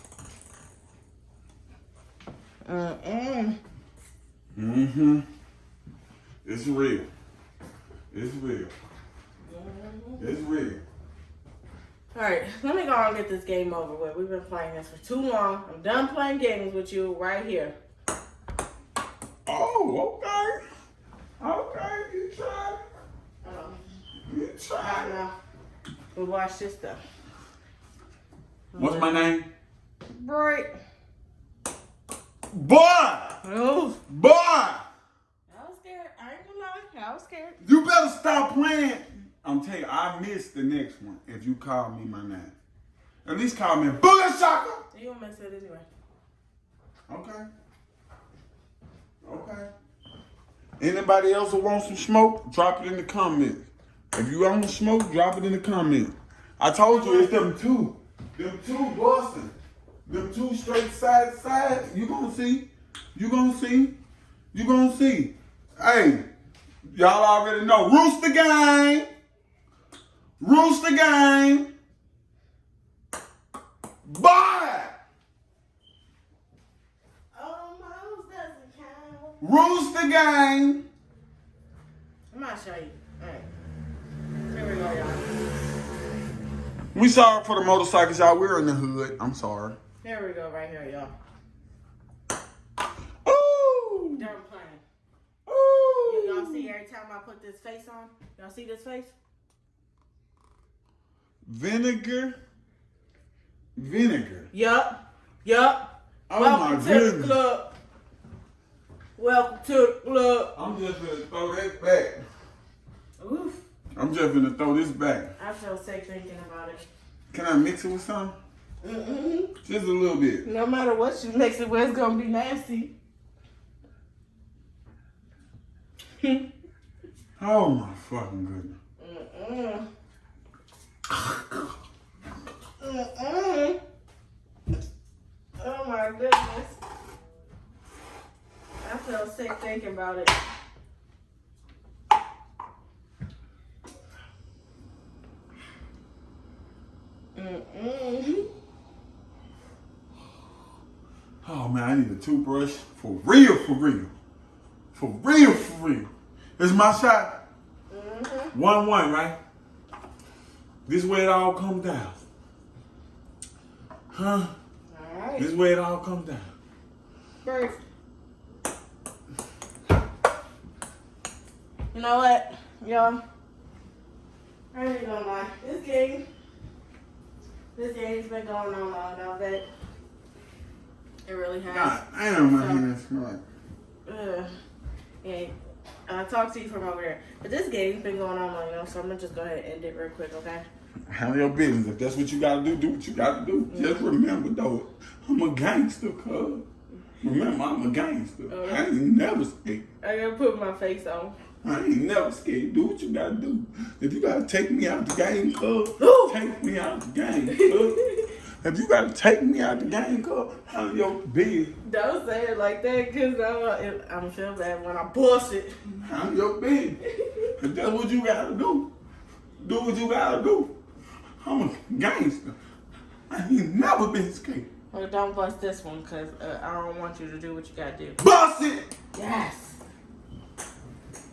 Mm-mm. Mm-hmm. It's real. It's real. It's real. All right, let me go and get this game over with. We've been playing this for too long. I'm done playing games with you right here. Oh, okay. Okay, you tried. Um, You tried. now, we watch this stuff. What's my name? Break. Boy! Oh, Boy! I was scared. I ain't gonna lie. I was scared. You better stop playing. I'm telling you, I missed the next one if you call me my name. At least call me Booger Shaka. You gonna miss it anyway. Okay. Okay. Anybody else who wants some smoke, drop it in the comments. If you want some smoke, drop it in the comments. I told you it's them two. Them two Boston. Them two straight side to side. You gonna see. You gonna see. You gonna see. Hey, y'all already know. Rooster gang. Rooster gang. Bye. Oh, count. Rooster gang. I'm gonna show you. Right. Here we go, y'all. We sorry for the motorcycles, y'all. We're in the hood. I'm sorry. Here we go, right here, y'all. Ooh. Done playing. Every time I put this face on? Y'all see this face? Vinegar. Vinegar. Yup. Yup. Oh Welcome my to goodness. the club. Welcome to the club. I'm just gonna throw that back. Oof. I'm just gonna throw this back. I feel sick thinking about it. Can I mix it with something? Mm-mm. Just a little bit. No matter what you mix it with, it's gonna be nasty. Oh my fucking goodness. Mm-mm. Mm-mm. Oh my goodness. I feel sick thinking about it. Mm-mm. Oh man, I need a toothbrush for real, for real, for real, for real. It's my shot. Mm-hmm. One one, right? This way it all comes down. Huh? Right. This way it all comes down. First. You know what, y'all? I ain't gonna lie. This game, this game's been going on long enough that it really has. God damn, my hands smell. Ugh. And I'll talk to you from over there. But this game's been going on long enough, so I'm gonna just go ahead and end it real quick, okay? Handle your business. If that's what you gotta do, do what you gotta do. Mm-hmm. Just remember though, I'm a gangster, cuz. Remember, I'm a gangster. I ain't never scared. I gotta put my face on. I ain't never scared. Do what you gotta do. If you gotta take me out the game, cuz, take me out the game, cuz. If you gotta take me out the game, cuz, handle your business. Don't say it like that, cause I'm, I'm gonna feel bad when I bust it. I'm your business. If that's what you gotta do, do what you gotta do. I'm a gangster. I ain't never been scared. Well, don't bust this one, cause uh, I don't want you to do what you gotta do. Bust it! Yes.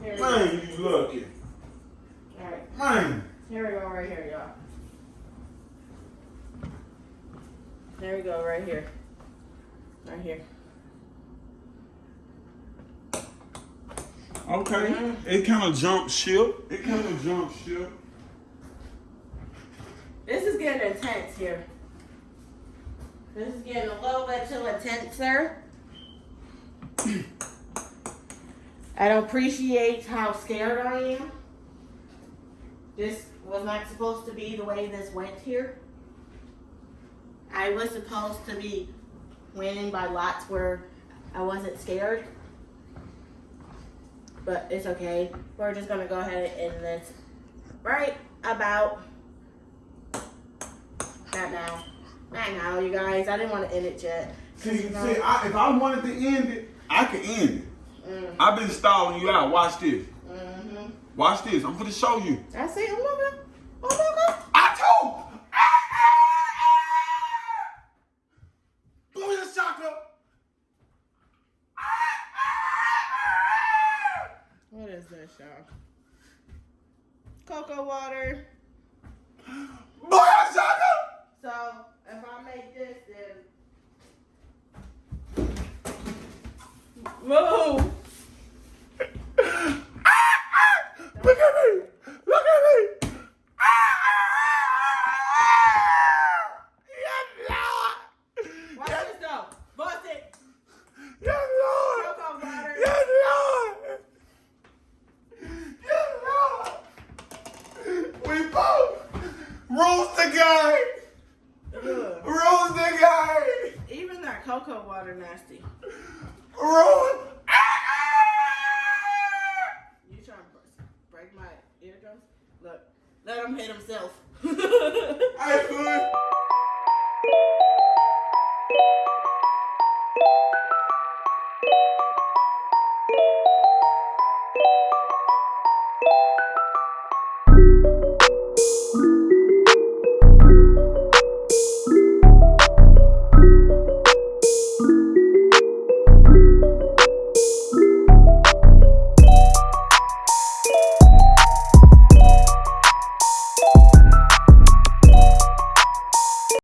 Here we go. Man, you lucky. All right, Man. here we go, right here, y'all. There we go, right here. Right here. Okay. It kind of jumped ship. It kind of jumped ship. This is getting intense here. This is getting a little bit too intense, sir. I don't appreciate how scared I am. This was not supposed to be the way this went here. I was supposed to be winning by lots where I wasn't scared. But it's okay. We're just gonna go ahead and end this right about not now. Not now, you guys. I didn't want to end it yet. See, see I, if I wanted to end it, I could end it. mm, I've been stalling you out. Watch this. mhm. Watch this. I'm gonna show you. I see. I'm looking. I'm